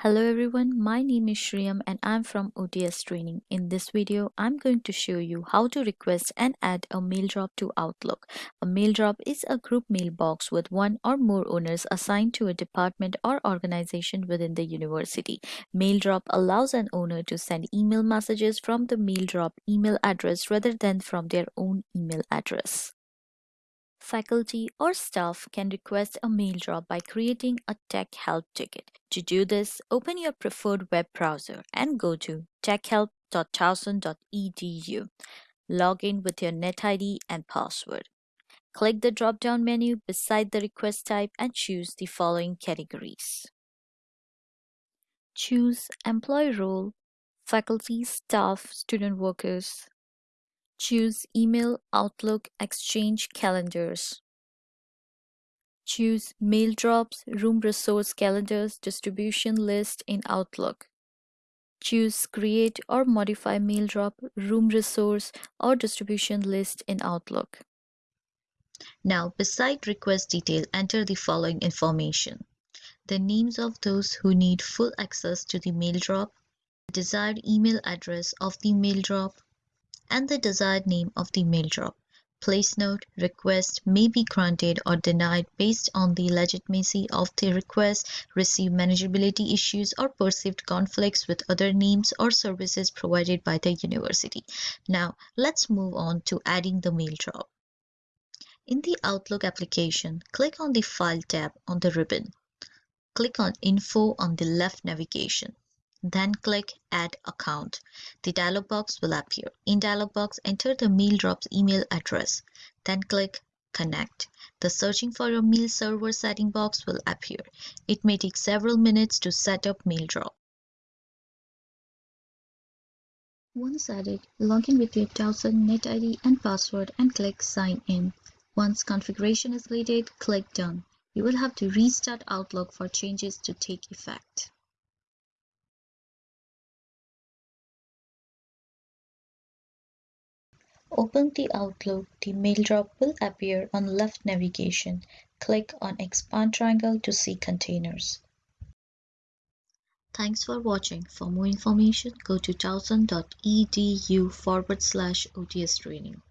Hello everyone, my name is Shriyam and I'm from OTS Training. In this video, I'm going to show you how to request and add a mail drop to Outlook. A mail drop is a group mailbox with one or more owners assigned to a department or organization within the university. Mail drop allows an owner to send email messages from the mail drop email address rather than from their own email address. Faculty or staff can request a mail drop by creating a Tech Help ticket. To do this, open your preferred web browser and go to techhelp.towson.edu. Log in with your NetID and password. Click the drop-down menu beside the request type and choose the following categories. Choose Employee Role, Faculty, Staff, Student Workers, Choose Email, Outlook, Exchange, Calendars. Choose Mail Drops, Room Resource Calendars, Distribution List in Outlook. Choose Create or Modify Mail Drop, Room Resource, or Distribution List in Outlook. Now, beside request detail, enter the following information. The names of those who need full access to the mail drop, the desired email address of the mail drop, and the desired name of the mail drop. Place note, request may be granted or denied based on the legitimacy of the request, received manageability issues, or perceived conflicts with other names or services provided by the university. Now, let's move on to adding the mail drop. In the Outlook application, click on the File tab on the ribbon. Click on Info on the left navigation. Then click Add Account. The dialog box will appear. In dialog box, enter the mail drop's email address. Then click Connect. The searching for your mail server setting box will appear. It may take several minutes to set up mail drop. Once added, log in with your Towson NetID and password and click Sign In. Once configuration is completed, click Done. You will have to restart Outlook for changes to take effect. Open the Outlook, the mail drop will appear on left navigation. Click on expand triangle to see containers. Thanks for watching. For more information, go to towson.edu forward slash OTS training.